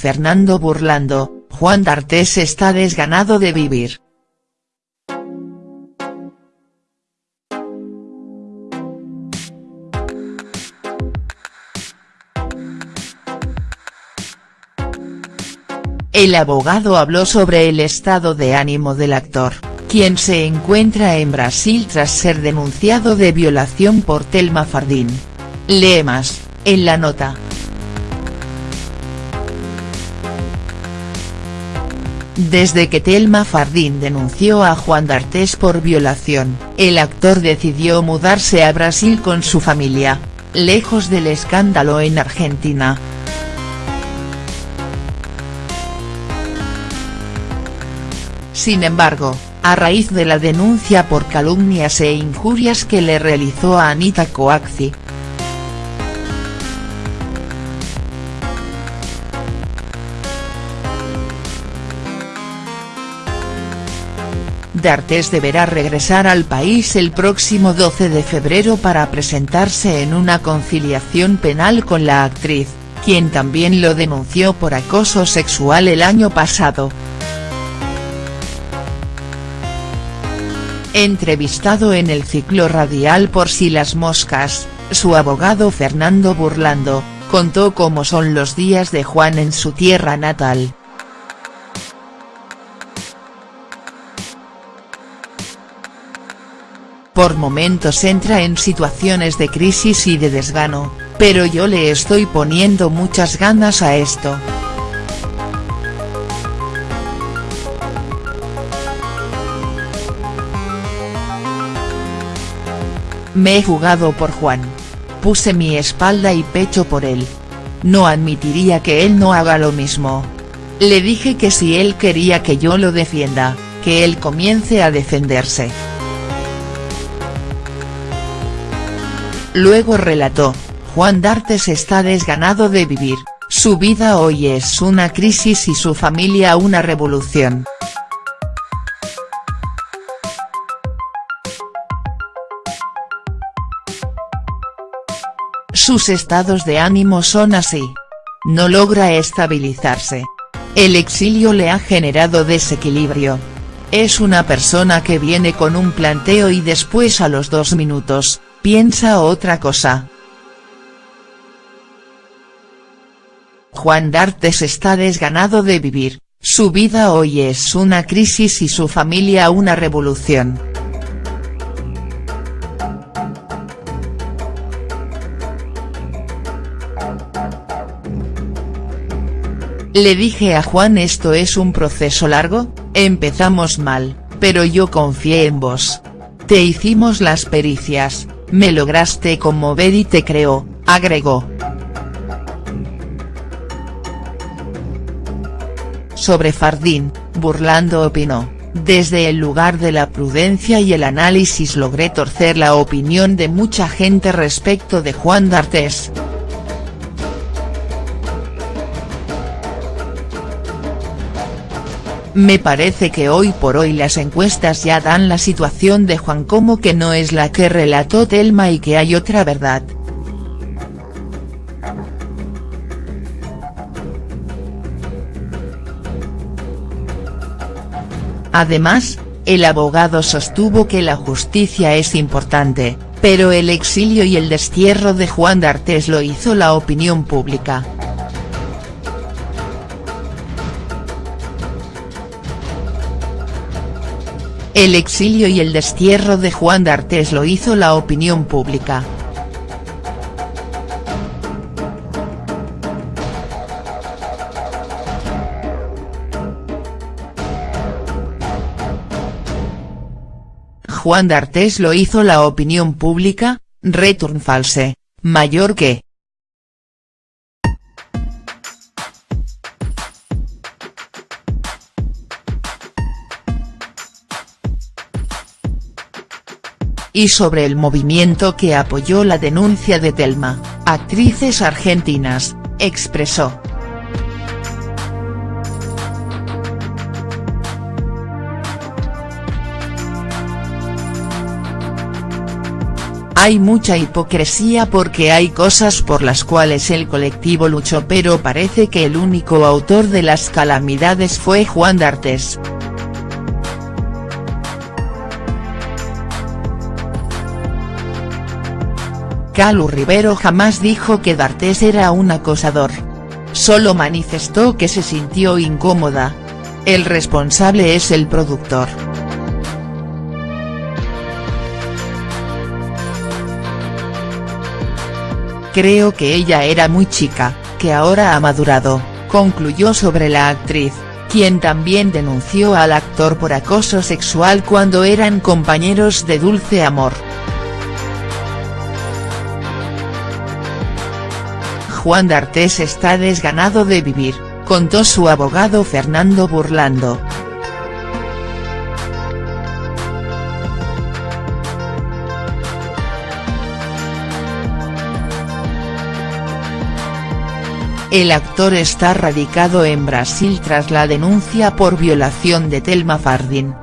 Fernando burlando, Juan D'Artes está desganado de vivir. El abogado habló sobre el estado de ánimo del actor, quien se encuentra en Brasil tras ser denunciado de violación por Telma Fardín. Lee más, en la nota. Desde que Telma Fardín denunció a Juan D'Artes por violación, el actor decidió mudarse a Brasil con su familia, lejos del escándalo en Argentina. Sin embargo, a raíz de la denuncia por calumnias e injurias que le realizó a Anita Coaxi, D'Artes deberá regresar al país el próximo 12 de febrero para presentarse en una conciliación penal con la actriz, quien también lo denunció por acoso sexual el año pasado. Entrevistado en el ciclo radial Por si las moscas, su abogado Fernando Burlando, contó cómo son los días de Juan en su tierra natal. Por momentos entra en situaciones de crisis y de desgano, pero yo le estoy poniendo muchas ganas a esto. Me he jugado por Juan. Puse mi espalda y pecho por él. No admitiría que él no haga lo mismo. Le dije que si él quería que yo lo defienda, que él comience a defenderse. Luego relató, Juan D'Artes está desganado de vivir, su vida hoy es una crisis y su familia una revolución. Sus estados de ánimo son así. No logra estabilizarse. El exilio le ha generado desequilibrio. Es una persona que viene con un planteo y después a los dos minutos, piensa otra cosa. Juan D'Artes está desganado de vivir, su vida hoy es una crisis y su familia una revolución. Le dije a Juan esto es un proceso largo, empezamos mal, pero yo confié en vos. Te hicimos las pericias, me lograste conmover y te creo, agregó. Sobre Fardín, burlando opinó, desde el lugar de la prudencia y el análisis logré torcer la opinión de mucha gente respecto de Juan D'Artes. Me parece que hoy por hoy las encuestas ya dan la situación de Juan como que no es la que relató Telma y que hay otra verdad. Además, el abogado sostuvo que la justicia es importante, pero el exilio y el destierro de Juan D'Artes lo hizo la opinión pública. El exilio y el destierro de Juan D'Artes lo hizo la opinión pública. Juan D'Artes lo hizo la opinión pública, return false, mayor que, y sobre el movimiento que apoyó la denuncia de Telma, actrices argentinas, expresó. Hay mucha hipocresía porque hay cosas por las cuales el colectivo luchó pero parece que el único autor de las calamidades fue Juan D'Artes. Calu Rivero jamás dijo que D'Artes era un acosador. Solo manifestó que se sintió incómoda. El responsable es el productor. Creo que ella era muy chica, que ahora ha madurado, concluyó sobre la actriz, quien también denunció al actor por acoso sexual cuando eran compañeros de Dulce Amor. Juan D'Artes está desganado de vivir, contó su abogado Fernando Burlando. El actor está radicado en Brasil tras la denuncia por violación de Telma Fardín.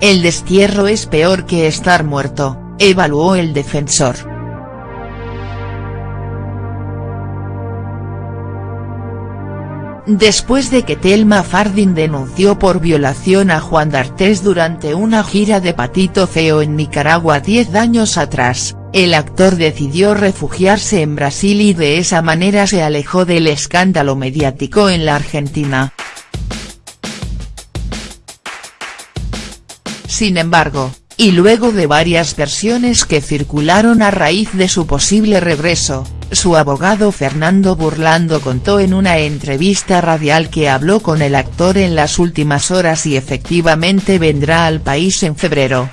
El destierro es peor que estar muerto, evaluó el defensor. Después de que Telma Fardín denunció por violación a Juan D'Artes durante una gira de Patito Feo en Nicaragua 10 años atrás, el actor decidió refugiarse en Brasil y de esa manera se alejó del escándalo mediático en la Argentina. Sin embargo, y luego de varias versiones que circularon a raíz de su posible regreso, su abogado Fernando Burlando contó en una entrevista radial que habló con el actor en las últimas horas y efectivamente vendrá al país en febrero.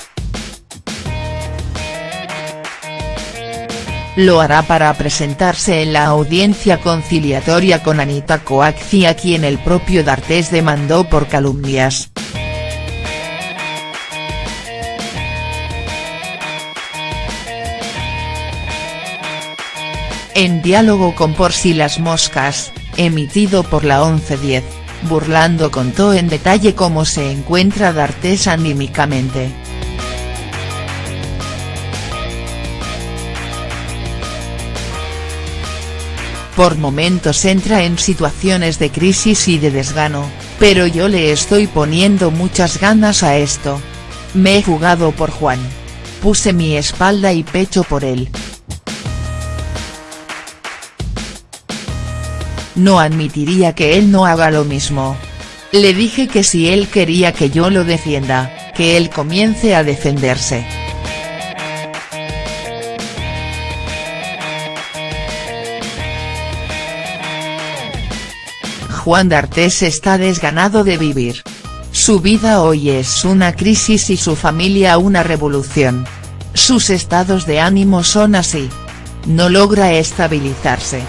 Lo hará para presentarse en la audiencia conciliatoria con Anita Coaxi a quien el propio D'Artes demandó por calumnias. En diálogo con Por si las moscas, emitido por la 1110, Burlando contó en detalle cómo se encuentra D'Artes anímicamente. Por momentos entra en situaciones de crisis y de desgano, pero yo le estoy poniendo muchas ganas a esto. Me he jugado por Juan. Puse mi espalda y pecho por él. No admitiría que él no haga lo mismo. Le dije que si él quería que yo lo defienda, que él comience a defenderse. Juan D'Artes está desganado de vivir. Su vida hoy es una crisis y su familia una revolución. Sus estados de ánimo son así. No logra estabilizarse.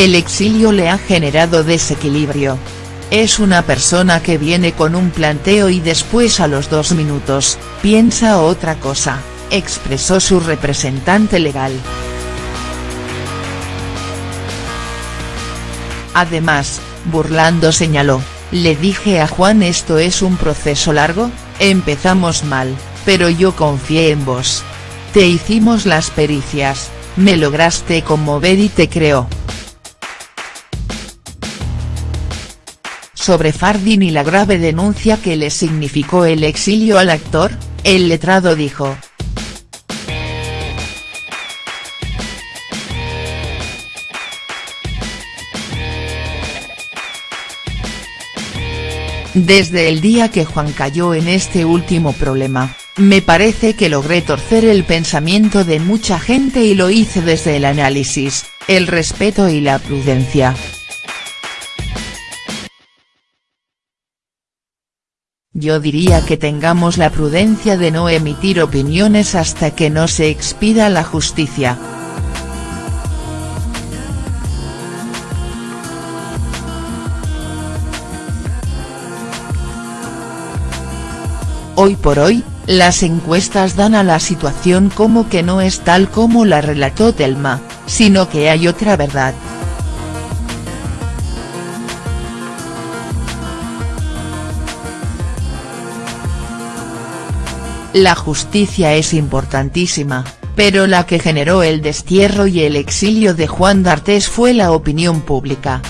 El exilio le ha generado desequilibrio. Es una persona que viene con un planteo y después a los dos minutos, piensa otra cosa, expresó su representante legal. Además, Burlando señaló, le dije a Juan esto es un proceso largo, empezamos mal, pero yo confié en vos. Te hicimos las pericias, me lograste conmover y te creo. Sobre Fardin y la grave denuncia que le significó el exilio al actor, el letrado dijo, Desde el día que Juan cayó en este último problema, me parece que logré torcer el pensamiento de mucha gente y lo hice desde el análisis, el respeto y la prudencia. Yo diría que tengamos la prudencia de no emitir opiniones hasta que no se expida la justicia. Hoy por hoy, las encuestas dan a la situación como que no es tal como la relató Telma, sino que hay otra verdad. La justicia es importantísima, pero la que generó el destierro y el exilio de Juan D'Artes fue la opinión pública.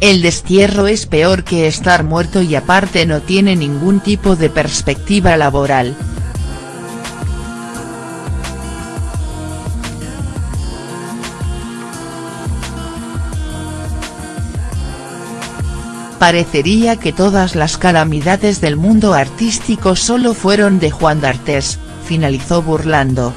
El destierro es peor que estar muerto y aparte no tiene ningún tipo de perspectiva laboral. Parecería que todas las calamidades del mundo artístico solo fueron de Juan D'Artes, finalizó burlando.